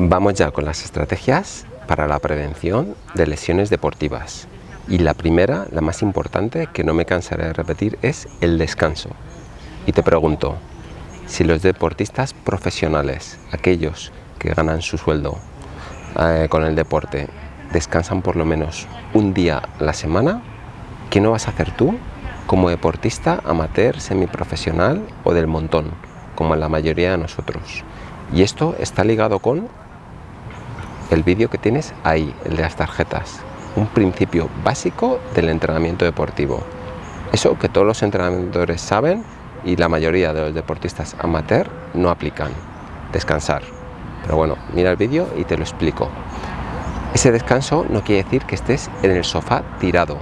Vamos ya con las estrategias para la prevención de lesiones deportivas. Y la primera, la más importante, que no me cansaré de repetir, es el descanso. Y te pregunto, si los deportistas profesionales, aquellos que ganan su sueldo eh, con el deporte, descansan por lo menos un día a la semana, ¿qué no vas a hacer tú como deportista amateur, semiprofesional o del montón, como la mayoría de nosotros? Y esto está ligado con el vídeo que tienes ahí, el de las tarjetas. Un principio básico del entrenamiento deportivo. Eso que todos los entrenadores saben y la mayoría de los deportistas amateur no aplican. Descansar. Pero bueno, mira el vídeo y te lo explico. Ese descanso no quiere decir que estés en el sofá tirado.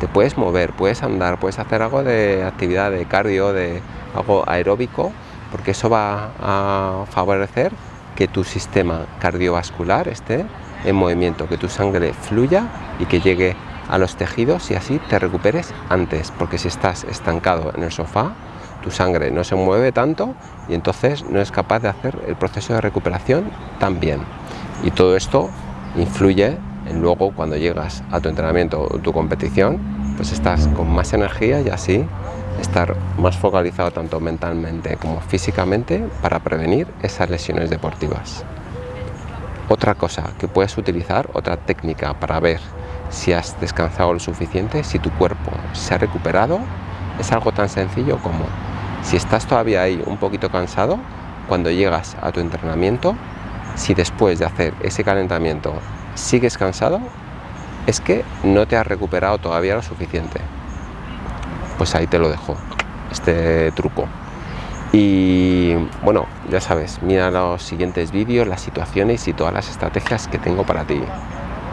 Te puedes mover, puedes andar, puedes hacer algo de actividad de cardio, de algo aeróbico, porque eso va a favorecer que tu sistema cardiovascular esté en movimiento, que tu sangre fluya y que llegue a los tejidos y así te recuperes antes, porque si estás estancado en el sofá, tu sangre no se mueve tanto y entonces no es capaz de hacer el proceso de recuperación tan bien. Y todo esto influye en luego cuando llegas a tu entrenamiento o tu competición, pues estás con más energía y así estar más focalizado tanto mentalmente como físicamente para prevenir esas lesiones deportivas. Otra cosa que puedes utilizar, otra técnica para ver si has descansado lo suficiente, si tu cuerpo se ha recuperado, es algo tan sencillo como si estás todavía ahí un poquito cansado, cuando llegas a tu entrenamiento, si después de hacer ese calentamiento sigues cansado, es que no te has recuperado todavía lo suficiente pues ahí te lo dejo, este truco. Y bueno, ya sabes, mira los siguientes vídeos, las situaciones y todas las estrategias que tengo para ti.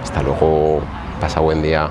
Hasta luego, pasa buen día.